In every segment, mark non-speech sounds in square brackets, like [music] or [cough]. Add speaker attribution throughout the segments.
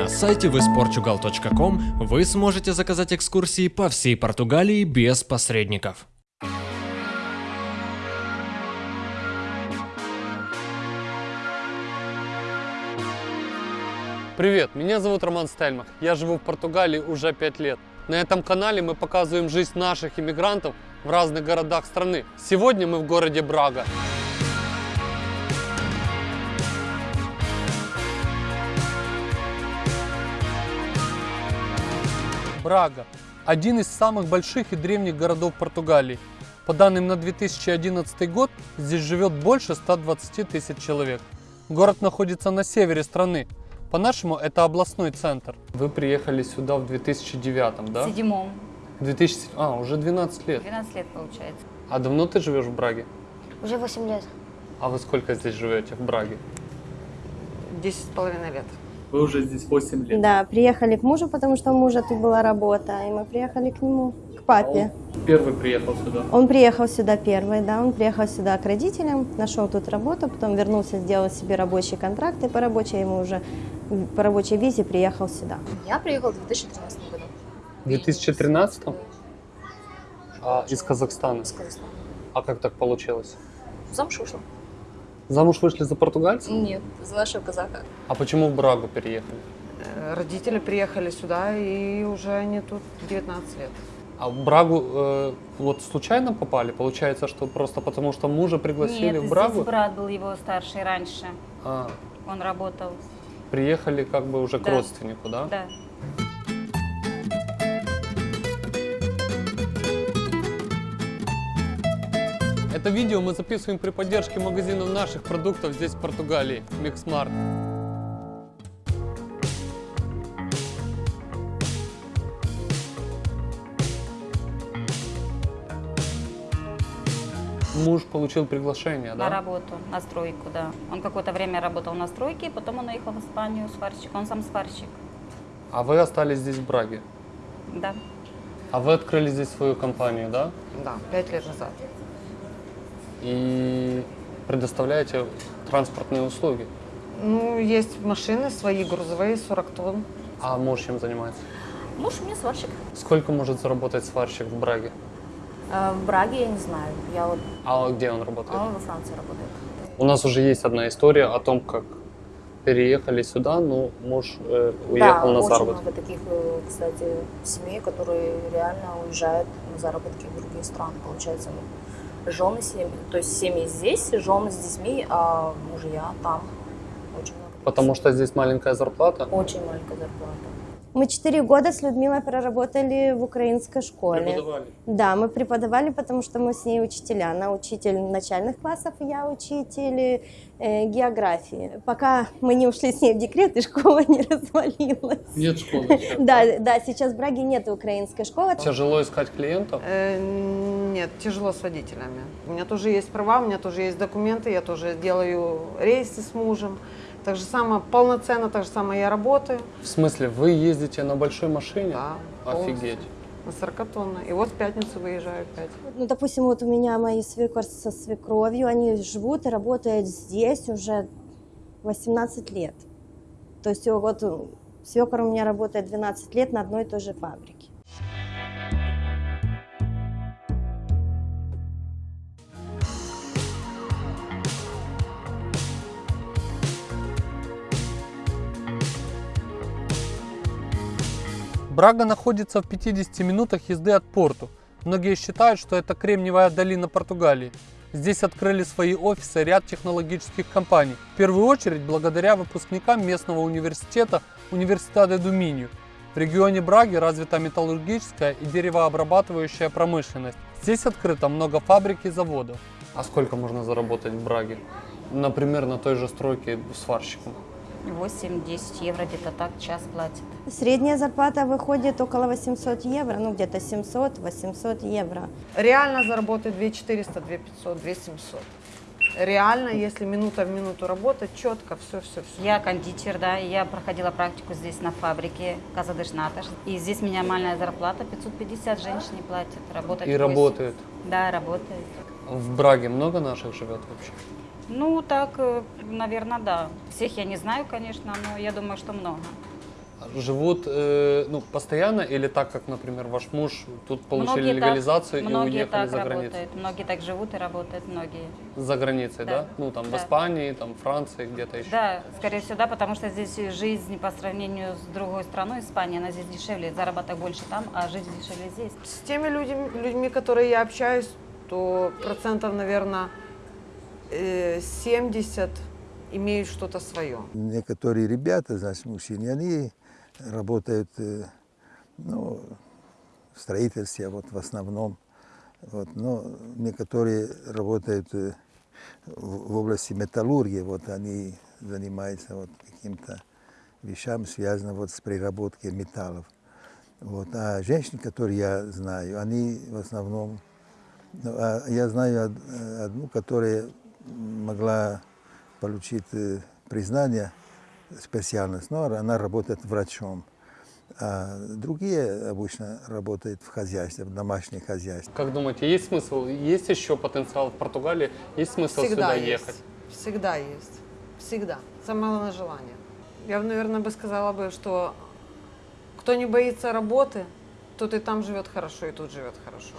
Speaker 1: На сайте visportugal.com вы сможете заказать экскурсии по всей Португалии без посредников.
Speaker 2: Привет, меня зовут Роман Стельмах. Я живу в Португалии уже 5 лет. На этом канале мы показываем жизнь наших иммигрантов в разных городах страны. Сегодня мы в городе Брага. Брага – один из самых больших и древних городов Португалии. По данным на 2011 год, здесь живет больше 120 тысяч человек. Город находится на севере страны. По-нашему, это областной центр. Вы приехали сюда в 2009, да?
Speaker 3: В седьмом.
Speaker 2: 2000... А, уже 12 лет.
Speaker 3: 12 лет получается.
Speaker 2: А давно ты живешь в Браге?
Speaker 4: Уже 8 лет.
Speaker 2: А вы сколько здесь живете, в Браге?
Speaker 5: Десять с половиной лет.
Speaker 2: Вы уже здесь 8 лет.
Speaker 4: Да, приехали к мужу, потому что у мужа тут была работа, и мы приехали к нему, к папе.
Speaker 2: Первый приехал сюда.
Speaker 4: Он приехал сюда первый, да, он приехал сюда к родителям, нашел тут работу, потом вернулся, сделал себе рабочий контракт, и по рабочей ему уже, по рабочей визе приехал сюда.
Speaker 6: Я приехала в 2013 году
Speaker 2: В 2013 а, из Казахстана.
Speaker 6: из Казахстана.
Speaker 2: А как так получилось?
Speaker 6: Замуж вышла?
Speaker 2: Замуж вышли за португальца?
Speaker 6: Нет, за нашего казаха.
Speaker 2: А почему в Брагу переехали?
Speaker 5: Э, Родители приехали сюда, и уже они тут 19 лет.
Speaker 2: А в Брагу э, вот случайно попали? Получается, что просто потому, что мужа пригласили
Speaker 3: Нет,
Speaker 2: в Брагу?
Speaker 3: здесь брат был его старший раньше.
Speaker 2: А,
Speaker 3: Он работал.
Speaker 2: приехали как бы уже к
Speaker 3: Да.
Speaker 2: родственнику, да?
Speaker 3: Да.
Speaker 2: Это видео мы записываем при поддержке магазинов наших продуктов здесь, в Португалии, Mix Markt. Муж получил приглашение,
Speaker 3: На
Speaker 2: да?
Speaker 3: работу, на стройку, да. Он какое-то время работал на стройке, потом он уехал в Испанию сварщик. Он сам сварщик.
Speaker 2: А вы остались здесь в Браге?
Speaker 3: Да.
Speaker 2: А вы открыли здесь свою компанию, да?
Speaker 5: Да, пять лет назад.
Speaker 2: И предоставляете транспортные услуги.
Speaker 5: Ну, есть машины свои, грузовые, 40 тонн.
Speaker 2: А муж чем занимается?
Speaker 6: Муж у меня сварщик.
Speaker 2: Сколько может заработать сварщик в Браге?
Speaker 6: Э, В Браге я не знаю. Я вот,
Speaker 2: А где он работает?
Speaker 6: а он во Франции работает.
Speaker 2: У нас уже есть одна история о том, как переехали сюда, но муж э, уехал
Speaker 6: да,
Speaker 2: на
Speaker 6: очень
Speaker 2: заработки.
Speaker 6: много таких, э, кстати, семей, которые реально уезжают на заработки в другие страны. Получается, жены семьи, то есть семьи здесь, жены с детьми, а мужья там. Очень много.
Speaker 2: Потому что здесь маленькая зарплата.
Speaker 6: Очень маленькая зарплата.
Speaker 4: Мы 4 года с Людмилой проработали в украинской школе.
Speaker 2: Преподавали.
Speaker 4: Да, мы преподавали, потому что мы с ней учителя. Она учитель начальных классов, я учитель э, географии. Пока мы не ушли с ней в декрет, и школа [laughs] не развалилась.
Speaker 2: Нет школы. [laughs]
Speaker 4: Да, да, сейчас в Браге нет украинской школы.
Speaker 2: Тяжело искать клиентов.
Speaker 5: Э, Нет, тяжело с водителями. У меня тоже есть права, у меня тоже есть документы, я тоже делаю рейсы с мужем. Так же самое, полноценно, так же самое я работаю.
Speaker 2: В смысле, вы ездите на большой машине?
Speaker 5: Да,
Speaker 2: Офигеть.
Speaker 5: На 40 тонн. И вот в пятницу выезжаю опять.
Speaker 4: Ну, допустим, вот у меня мои свекор со свекровью, они живут и работают здесь уже 18 лет. То есть вот свекор у меня работает 12 лет на одной и той же фабрике.
Speaker 2: Брага находится в 50 минутах езды от порту. Многие считают, что это Кремниевая долина Португалии. Здесь открыли свои офисы ряд технологических компаний. В первую очередь благодаря выпускникам местного университета Университета Думинью. В регионе Браги развита металлургическая и деревообрабатывающая промышленность. Здесь открыто много фабрик и заводов. А сколько можно заработать в Браге? Например, на той же стройке сварщиком.
Speaker 3: 8-10 евро где-то так час платит.
Speaker 4: Средняя зарплата выходит около 800 евро, ну где-то 700-800 евро.
Speaker 5: Реально заработать 2400, 2500, 2700. Реально, если минута в минуту работать, четко, все, все, все.
Speaker 3: Я кондитер, да, я проходила практику здесь на фабрике Казадыш Наташ. И здесь минимальная зарплата 550 женщине платят. Работать
Speaker 2: И
Speaker 3: восемь.
Speaker 2: работает.
Speaker 3: Да, работает.
Speaker 2: В Браге много наших живет вообще?
Speaker 3: Ну, так, наверное, да. Всех я не знаю, конечно, но я думаю, что много.
Speaker 2: Живут э, ну, постоянно или так, как, например, ваш муж тут получили
Speaker 3: Многие так-
Speaker 2: легализацию и
Speaker 3: многие
Speaker 2: уехали
Speaker 3: так
Speaker 2: за границу?
Speaker 3: работают, многие так живут и работают, многие.
Speaker 2: За границей, да?
Speaker 3: Да.
Speaker 2: Ну, там, в
Speaker 3: Да.
Speaker 2: Испании, там, Франции, где-то еще.
Speaker 3: Да, скорее всего, да, потому что здесь жизнь по сравнению с другой страной, Испанией, она здесь дешевле, заработок больше там, а жизнь дешевле здесь.
Speaker 5: С теми людьми, людьми, которые я общаюсь, то процентов, наверное, 70 имеют что-то свое.
Speaker 7: Некоторые ребята, значит, мужчины, они работают э, ну, в строительстве, вот в основном. Вот, но некоторые работают э, в, в области металлургии, вот они занимаются вот каким-то вещам, связанным вот с переработкой металлов. Вот. А женщины, которые я знаю, они в основном... ну, а я знаю од- э, одну, которая могла получить э, признание, специальность, но она работает врачом. А другие обычно работают в хозяйстве, в домашнем хозяйстве.
Speaker 2: Как думаете, есть смысл, есть еще потенциал в Португалии, есть смысл
Speaker 5: Всегда
Speaker 2: сюда
Speaker 5: есть.
Speaker 2: ехать?
Speaker 5: Всегда есть. Всегда. Самое главное желание. Я, бы, наверное, бы сказала бы, что кто не боится работы, тот и там живет хорошо, и тут живет хорошо.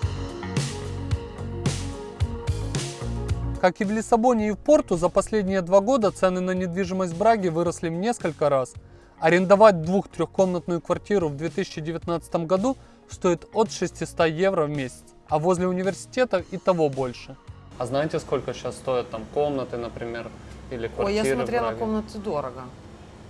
Speaker 2: Как и в Лиссабоне и в Порту, за последние два года цены на недвижимость в Браге выросли в несколько раз. Арендовать двух-трехкомнатную квартиру в 2019 году стоит от 600 евро в месяц, а возле университета и того больше. А знаете, сколько сейчас стоят там комнаты, например, или квартиры
Speaker 5: Ой, я
Speaker 2: в
Speaker 5: смотрела комнаты дорого.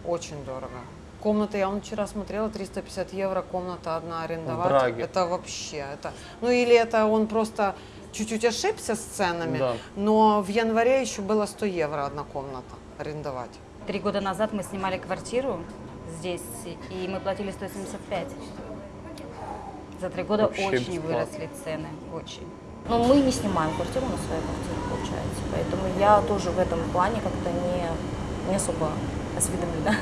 Speaker 5: Очень дорого. Комната, я вон вчера смотрела, 350 евро комната одна арендовать.
Speaker 2: Браге.
Speaker 5: Это вообще, это... Ну или это он просто чуть-чуть ошибся с ценами,
Speaker 2: Да.
Speaker 5: но в январе еще было 100 евро одна комната арендовать.
Speaker 3: Три года назад мы снимали квартиру здесь, и мы платили 175. За три года
Speaker 2: Вообще
Speaker 3: очень
Speaker 2: бесплатно.
Speaker 3: выросли цены, очень.
Speaker 6: Но мы не снимаем квартиру на своей квартире, получается. Поэтому я тоже в этом плане как-то не, не особо осведомлена.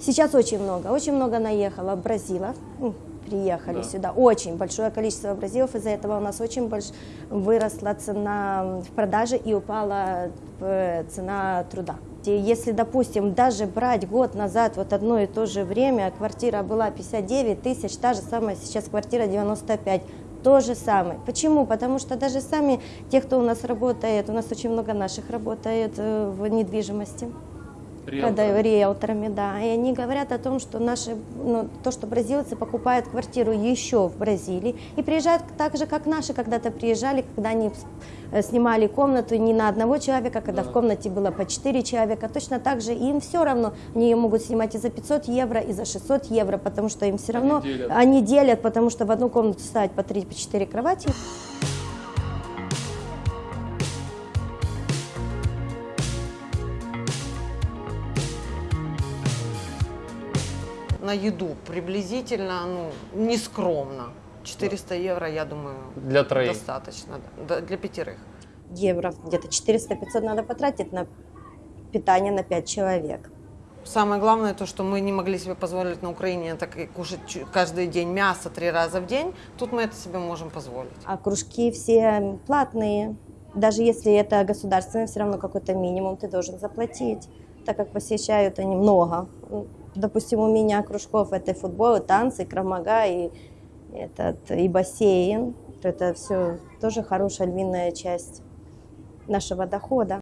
Speaker 4: Сейчас очень много, очень много наехало бразилов, ну, приехали
Speaker 2: Да.
Speaker 4: сюда, очень большое количество бразилов, из-за этого у нас очень больш... выросла цена в продаже и упала э, цена труда. Если, допустим, даже брать год назад, вот одно и то же время, квартира была 59 тысяч, та же самая сейчас квартира 95, то же самое. Почему? Потому что даже сами те, кто у нас работает, у нас очень много наших работает э, в недвижимости продаю риэлторами, да, и они говорят о том, что наши, ну, то, что бразильцы покупают квартиру еще в Бразилии и приезжают так же, как наши когда-то приезжали, когда они э, снимали комнату не на одного человека, когда в комнате было по 4 человека, точно так же им все равно, они ее могут снимать и за 500 евро, и за 600 евро, потому что им все равно,
Speaker 2: делят.
Speaker 4: они делят, потому что в одну комнату ставить по 3, по 4 кровати,
Speaker 5: еду приблизительно, ну, нескромно. 400 евро, я думаю,
Speaker 2: Для троих.
Speaker 5: достаточно да, для пятерых.
Speaker 4: евро, где-то 400-500 надо потратить на питание на 5 человек.
Speaker 5: Самое главное то, что мы не могли себе позволить на Украине так и кушать каждый день мясо три раза в день. Тут мы это себе можем позволить.
Speaker 4: А кружки все платные. Даже если это государственное, все равно какой-то минимум ты должен заплатить, так как посещают они много. Допустим, у меня кружков это футбол, и танцы, и крамага, и, этот, и бассейн. То Это все тоже хорошая львиная часть нашего дохода.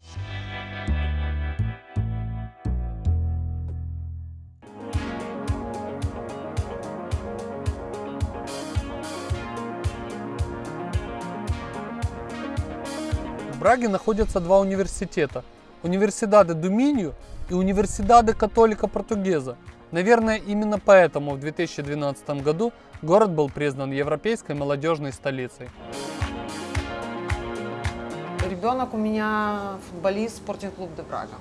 Speaker 2: В Браге находятся два университета. Универсидаде Думинью и Универсидаде Католика Португеза. Наверное, именно поэтому в 2012 году город был признан европейской молодежной столицей.
Speaker 5: Ребенок у меня футболист спортинг-клуб де Брага.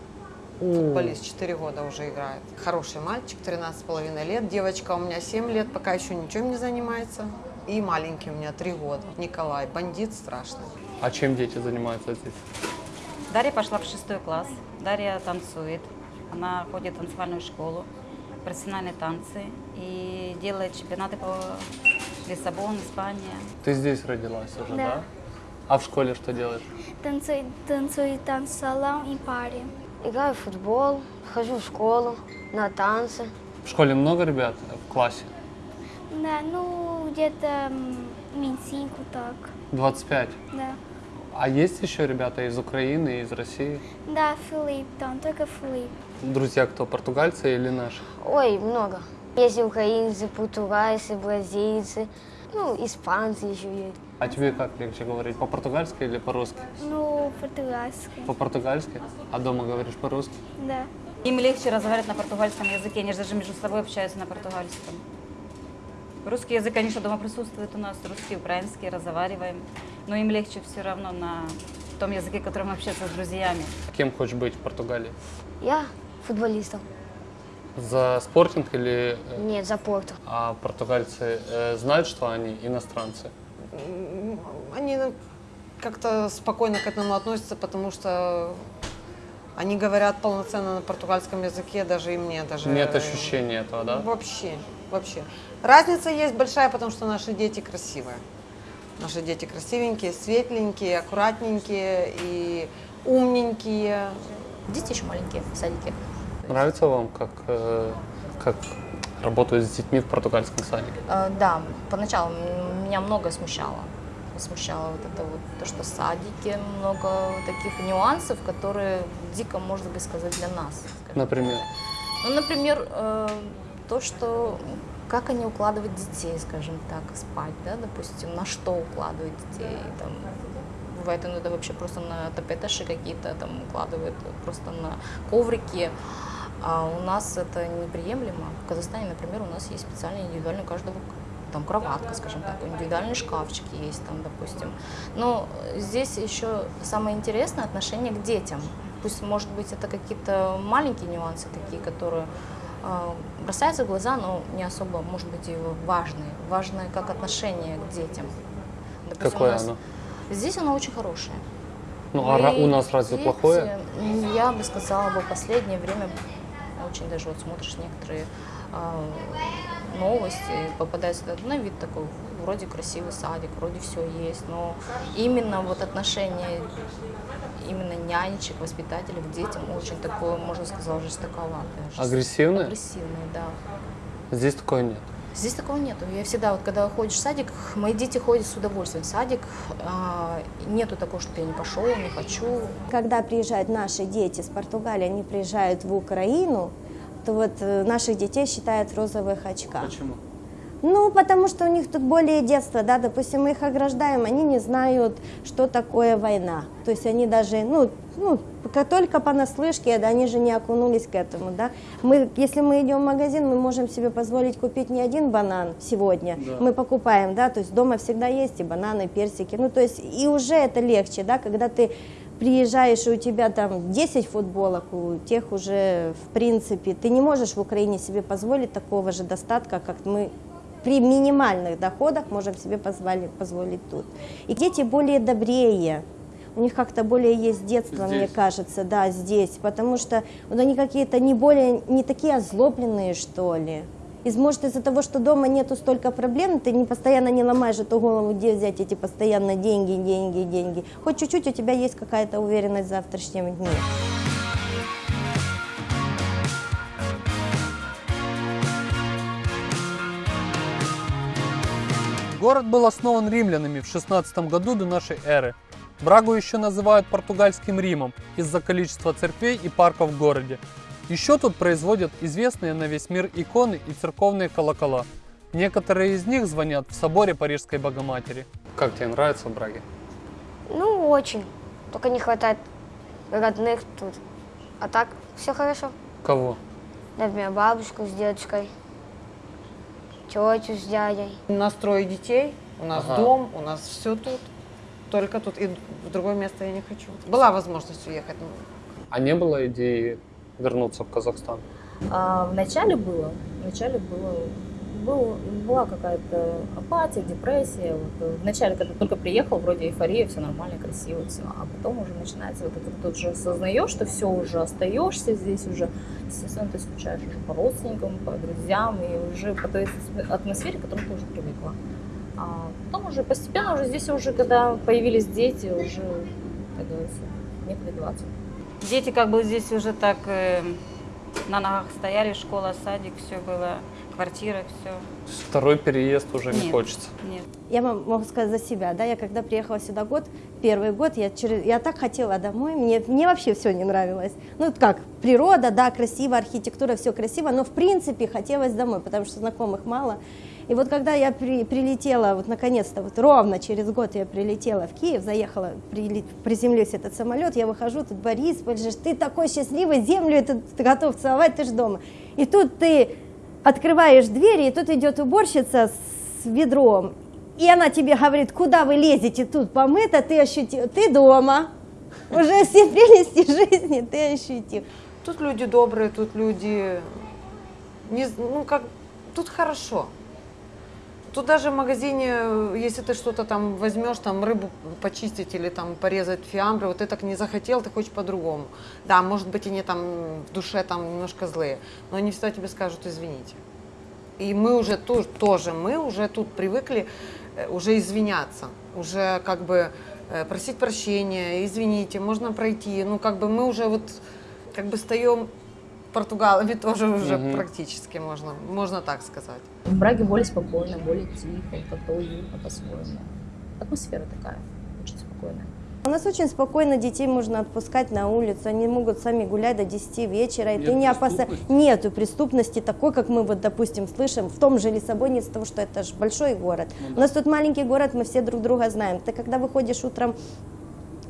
Speaker 5: Футболист 4 года уже играет. Хороший мальчик, 13,5 лет. Девочка у меня 7 лет, пока еще ничем не занимается. И маленький у меня 3 года. Николай, бандит страшный.
Speaker 2: А чем дети занимаются здесь?
Speaker 3: Дарья пошла в шестой класс. Дарья танцует. Она ходит в танцевальную школу, профессиональные танцы и делает чемпионаты по Лиссабон, Испания.
Speaker 2: Ты здесь родилась уже, да?
Speaker 8: Да.
Speaker 2: А в школе что делаешь?
Speaker 8: Танцую, танцую танц салон и паре.
Speaker 9: Играю в футбол, хожу в школу, на танцы.
Speaker 2: В школе много ребят в классе?
Speaker 8: Да, ну, где-то Минсинку так,
Speaker 2: 25.
Speaker 8: да.
Speaker 2: А есть еще ребята из Украины, из России?
Speaker 8: Да, Филипп там, только Филипп.
Speaker 2: Друзья кто, португальцы или наши?
Speaker 9: Ой, много. Есть украинцы, португальцы, бразильцы, ну, испанцы еще есть.
Speaker 2: А тебе как легче говорить, по-португальски или по-русски?
Speaker 8: Ну, португальский,
Speaker 2: По-португальски? А дома говоришь по-русски?
Speaker 8: да.
Speaker 3: Им легче разговаривать на португальском языке, они же даже между собой общаются на португальском. Русский язык, конечно, дома присутствует у нас, русский, украинский, разговариваем, но им легче все равно на том языке, которым общаться с друзьями.
Speaker 2: Кем хочешь быть в Португалии?
Speaker 9: Я футболистом.
Speaker 2: За спортинг или... э,
Speaker 9: Нет, за порту.
Speaker 2: А португальцы э, знают, что они иностранцы?
Speaker 5: Они ну, как-то спокойно к этому относятся, потому что они говорят полноценно на португальском языке, даже и мне даже.
Speaker 2: Нет
Speaker 5: э,
Speaker 2: ощущения этого, да?
Speaker 5: Вообще, вообще. Разница есть большая, потому что наши дети красивые. Наши дети красивенькие, светленькие, аккуратненькие и умненькие.
Speaker 6: Дети еще маленькие в садике.
Speaker 2: Нравится вам, как, э, как работают с детьми в португальском садике?
Speaker 6: Э, Да, поначалу меня многое смущало. Смущало вот это вот, то, что в садике много таких нюансов, которые дико, может быть, сказать для нас.
Speaker 2: Например?
Speaker 6: Ну, например, э, то, что как они укладывают детей, скажем так, спать, да, допустим, на что укладывают детей, там, бывает иногда вообще просто на тапеташи какие-то там укладывают, просто на коврики, а у нас это неприемлемо. В Казахстане, например, у нас есть специальный индивидуальный у каждого там кроватка, скажем так, индивидуальный шкафчик есть там, допустим. Но здесь еще самое интересное отношение к детям. Пусть, может быть, это какие-то маленькие нюансы такие, которые э, бросаются в глаза, но не особо, может быть, и важные. Важное как отношение к детям. Допустим,
Speaker 2: Какое
Speaker 6: нас-
Speaker 2: оно?
Speaker 6: Здесь оно очень хорошее.
Speaker 2: Ну, а
Speaker 6: И
Speaker 2: у нас разве
Speaker 6: дети,
Speaker 2: плохое?
Speaker 6: Я бы сказала, в последнее время очень даже вот смотришь некоторые а, новости, попадается этот, на вид такой, вроде красивый садик, вроде все есть, но именно вот отношение именно нянечек, воспитателей к детям очень такое, можно сказать, жестоковатое. жест-
Speaker 2: Агрессивное?
Speaker 6: Агрессивное, да.
Speaker 2: Здесь такое нет.
Speaker 6: Здесь такого нету. Я всегда, вот когда ходишь в садик, мои дети ходят с удовольствием в садик. а, нету такого, что я не пошел, не хочу.
Speaker 4: Когда приезжают наши дети с Португалии, они приезжают в Украину, то вот э, наших детей считают в розовых очках.
Speaker 2: Почему?
Speaker 4: Ну, потому что у них тут более детство, да, допустим, мы их ограждаем, они не знают, что такое война. То есть они даже, ну, ну, только понаслышке, да, они же не окунулись к этому, да. Мы, если мы идем в магазин, мы можем себе позволить купить не один банан сегодня, мы покупаем, да, то есть дома всегда есть и бананы, и персики, ну, то есть и уже это легче, да, когда ты приезжаешь, и у тебя там 10 футболок, у тех уже, в принципе, ты не можешь в Украине себе позволить такого же достатка, как мы при минимальных доходах можем себе позволить, позволить тут. И дети более добрее, у них как-то более есть детство, мне
Speaker 2: Здесь?
Speaker 4: кажется, да, здесь, потому что вот они какие-то не более, не такие озлобленные, что ли. И может из-за того, что дома нету столько проблем, ты не постоянно не ломаешь эту голову, где взять эти постоянно деньги, деньги, деньги. Хоть чуть-чуть у тебя есть какая-то уверенность в завтрашнем дне.
Speaker 2: Город был основан римлянами в 16 году до нашей эры. Брагу еще называют португальским Римом из-за количества церквей и парков в городе. Еще тут производят известные на весь мир иконы и церковные колокола. Некоторые из них звонят в соборе Парижской Богоматери. Как тебе нравится в Браге?
Speaker 9: Ну, очень. Только не хватает родных тут. А так, все хорошо.
Speaker 2: Кого?
Speaker 9: Например, бабушку с дедушкой, тетю с дядей.
Speaker 5: У нас трое детей, у нас
Speaker 2: Ага.
Speaker 5: дом, у нас все тут. Только тут. И в другое место я не хочу. Была возможность уехать. но
Speaker 2: А не было идеи вернуться в Казахстан?
Speaker 6: А, вначале было, вначале было, был, была какая-то апатия, депрессия. Вот, э, вначале, когда только приехал, вроде эйфория, все нормально, красиво, все. А потом уже начинается вот это, тут же осознаешь, что все уже остаешься здесь уже. Естественно, ты скучаешь уже по родственникам, по друзьям и уже по той атмосфере, к которой ты уже привыкла. А потом уже постепенно, уже здесь уже, когда появились дети, уже, как говорится, некуда деваться.
Speaker 3: Дети как бы здесь уже так э, на ногах стояли, школа, садик, все было, квартира, все.
Speaker 2: Второй переезд уже не
Speaker 3: Нет.
Speaker 2: хочется.
Speaker 3: Нет.
Speaker 4: Я вам могу сказать за себя, да, я когда приехала сюда год, первый год, я, через, я так хотела домой, мне, мне вообще все не нравилось. Ну, как, природа, да, красиво, архитектура, все красиво, но в принципе хотелось домой, потому что знакомых мало. И вот когда я при- прилетела, вот наконец-то, вот ровно через год я прилетела в Киев, заехала, прили- приземлился этот самолет, я выхожу, тут Борис, же, ты такой счастливый, землю этот ты готов целовать, ты же дома. И тут ты открываешь двери, и тут идет уборщица с ведром, и она тебе говорит, куда вы лезете, тут помыто, ты ощутил, ты дома, уже [laughs] все прелести жизни ты ощутил.
Speaker 5: Тут люди добрые, тут люди, не, ну как, тут хорошо. Тут даже в магазине, если ты что-то там возьмешь, там рыбу почистить или там порезать фиамбры, вот ты так не захотел, ты хочешь по-другому. Да, может быть, они там в душе там немножко злые, но они всегда тебе скажут извините. И мы уже ту- тоже, мы уже тут привыкли э, уже извиняться, уже как бы э, просить прощения, извините, можно пройти. Ну, как бы мы уже вот как бы стаем португалами тоже уже
Speaker 2: Мгм.
Speaker 5: практически можно, можно так сказать.
Speaker 6: В Браге более спокойно, более тихо, как-то уютно по-своему. Атмосфера такая, очень спокойная.
Speaker 4: У нас очень спокойно детей можно отпускать на улицу, они могут сами гулять до 10 вечера, и ты
Speaker 2: Нет
Speaker 4: не опасаешься.
Speaker 2: преступности?
Speaker 4: Нету преступности такой, как мы вот, допустим, слышим в том же Лиссабоне, из-за того, что это же большой город. У нас тут маленький город, мы все друг друга знаем. Ты когда выходишь утром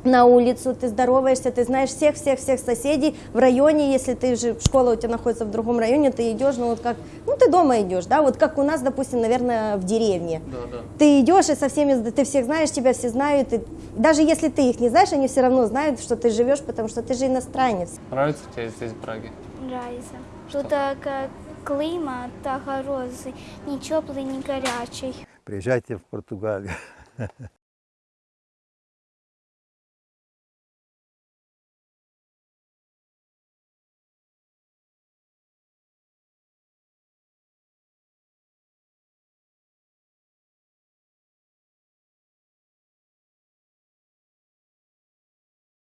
Speaker 4: на улицу, ты здороваешься, ты знаешь всех-всех-всех соседей в районе, если ты же, школа у тебя находится в другом районе, ты идешь, ну вот как, ну ты дома идешь, да, вот как у нас, допустим, наверное, в деревне.
Speaker 2: Да, да.
Speaker 4: Ты идешь и со всеми, ты всех знаешь, тебя все знают, и даже если ты их не знаешь, они все равно знают, что ты живешь, потому что ты же иностранец.
Speaker 2: Нравится тебе здесь, в Браге?
Speaker 8: Нравится. Тут так э, климат так хороший, не теплый, не горячий.
Speaker 7: Приезжайте в Португалию. [laughs]